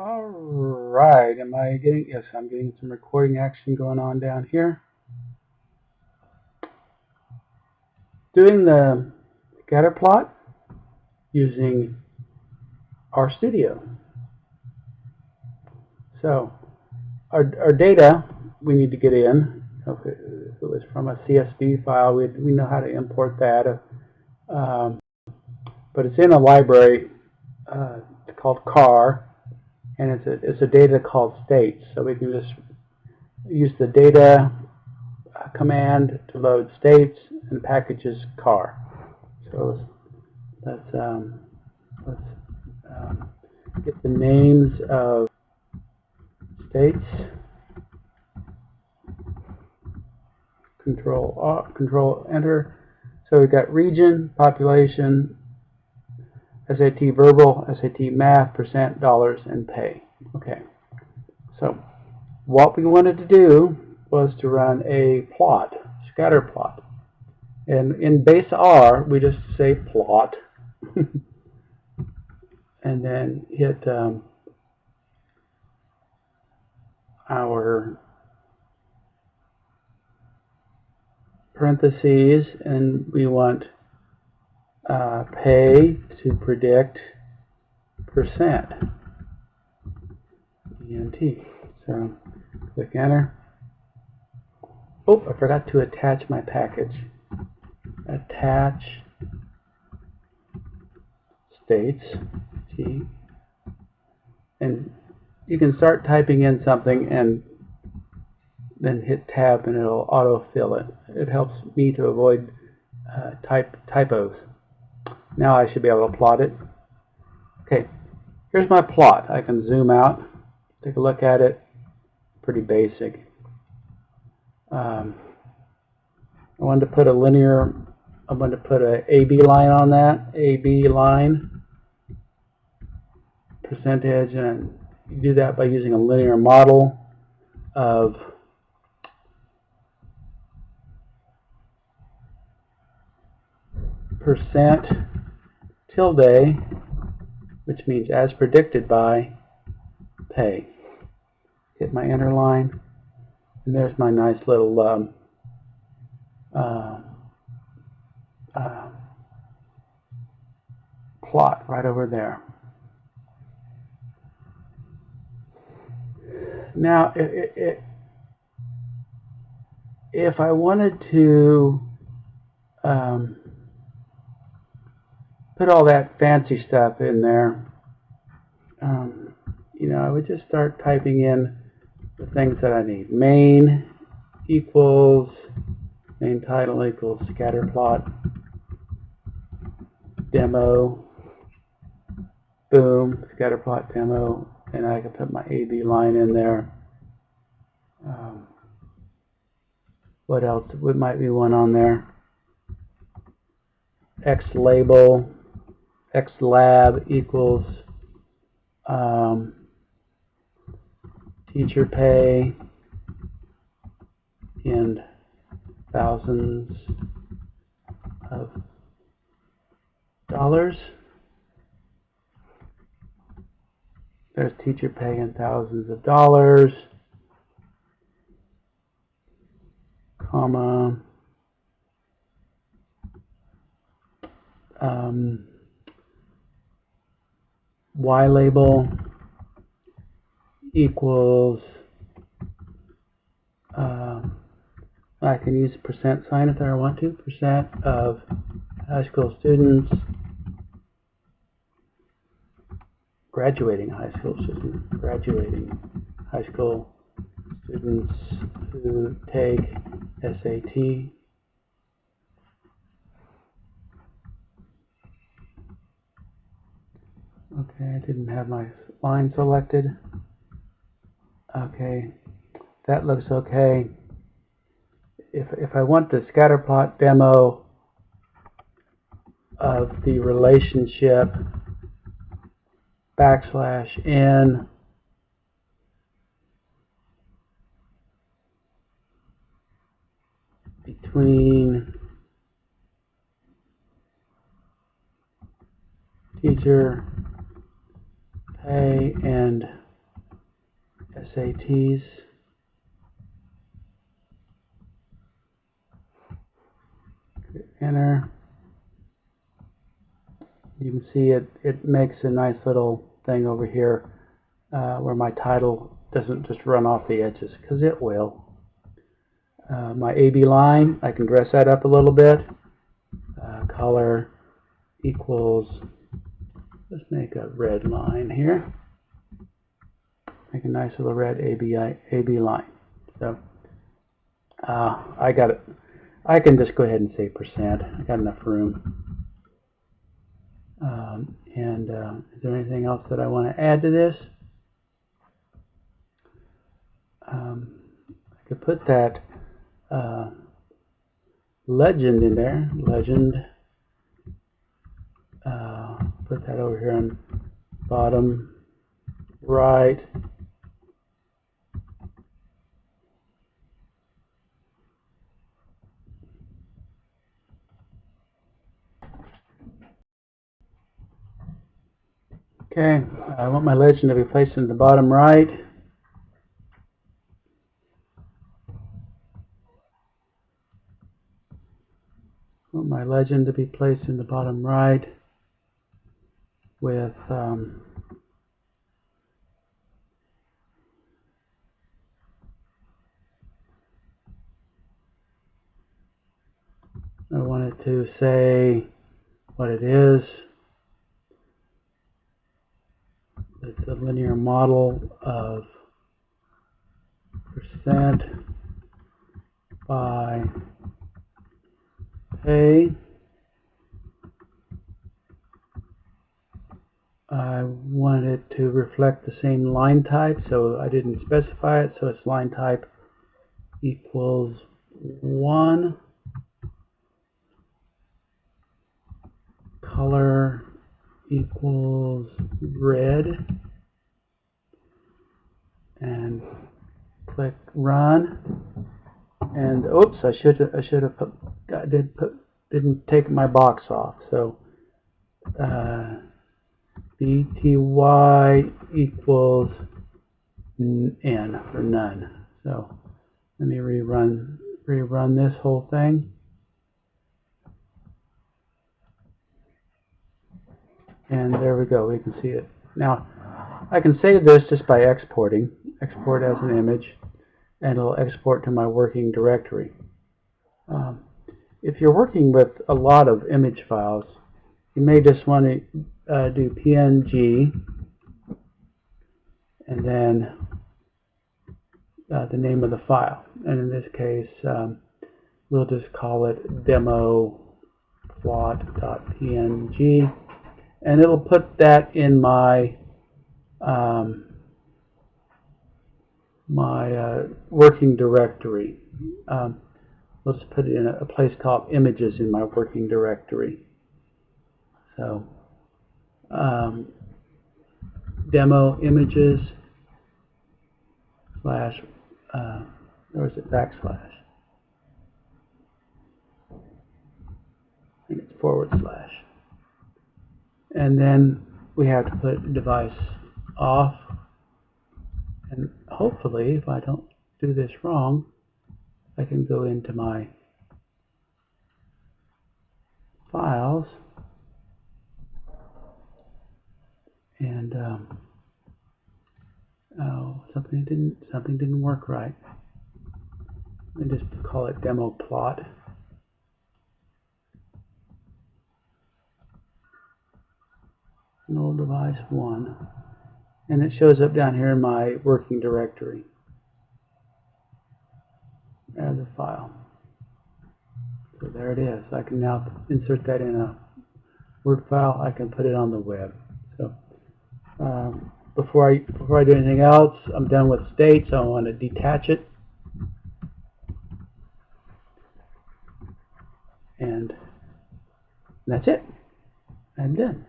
All right, am I getting, yes, I'm getting some recording action going on down here. Doing the scatter plot using RStudio. So, our, our data we need to get in. If it, if it was from a CSV file, we, we know how to import that. Um, but it's in a library uh, called CAR and it's a, it's a data called states. So we can just use the data uh, command to load states and packages car. So let's, let's, um, let's um, get the names of states. Control uh, Control Enter. So we've got region, population, SAT verbal, SAT math, percent, dollars, and pay. Okay. So what we wanted to do was to run a plot, scatter plot. And in base R, we just say plot. and then hit um, our parentheses, and we want uh, pay to predict percent. ENT. So click enter. Oh, I forgot to attach my package. Attach states T. And you can start typing in something and then hit tab and it'll autofill it. It helps me to avoid uh, type typos. Now I should be able to plot it. Okay, here's my plot. I can zoom out, take a look at it. Pretty basic. Um, I wanted to put a linear, I wanted to put a AB line on that, AB line, percentage, and you do that by using a linear model of percent tilde, which means as predicted by pay. Hit my enter line, and there's my nice little um, uh, uh, plot right over there. Now, it, it, if I wanted to um, put all that fancy stuff in there, um, you know, I would just start typing in the things that I need. Main equals, main title equals scatter plot, demo, boom, scatter plot demo, and I can put my AB line in there. Um, what else? What might be one on there? X label, X lab equals um, teacher pay in thousands of dollars. There's teacher pay in thousands of dollars, comma, um, Y label equals, uh, I can use percent sign if I want to, percent of high school students graduating high school students, graduating high school students who take SAT Okay, I didn't have my line selected. Okay, that looks okay. If, if I want the scatterplot demo of the relationship backslash n between teacher pay and SATs. Enter. You can see it, it makes a nice little thing over here uh, where my title doesn't just run off the edges, because it will. Uh, my AB line, I can dress that up a little bit. Uh, color equals, let's make a red line here. Make a nice little red AB, AB line. So uh, I got it. I can just go ahead and say percent. I got enough room. Um, and uh, is there anything else that I want to add to this? Um, I could put that uh, legend in there. Legend. Put that over here on bottom right. Okay, I want my legend to be placed in the bottom right. I want my legend to be placed in the bottom right with um, I wanted to say what it is. It's a linear model of percent by pay. I want it to reflect the same line type, so I didn't specify it, so it's line type equals 1. Color equals red. And click run. And oops, I should I should have put I did put didn't take my box off. So uh, bty equals n or none. So let me rerun rerun this whole thing. And there we go, we can see it. Now, I can save this just by exporting. Export as an image, and it'll export to my working directory. Um, if you're working with a lot of image files, you may just want to uh, do PNG and then uh, the name of the file. And in this case, um, we'll just call it demo plot.png and it'll put that in my um, my uh, working directory. Um, let's put it in a, a, place called images in my working directory. So um, demo images slash uh, or is it backslash? I think it's forward slash. And then we have to put device off. And hopefully if I don't do this wrong I can go into my files and um, oh something didn't something didn't work right let me just call it demo plot null device 1 and it shows up down here in my working directory as a file. So there it is. I can now insert that in a Word file. I can put it on the web. So um, before I before I do anything else, I'm done with state, so I want to detach it. And that's it. I'm done.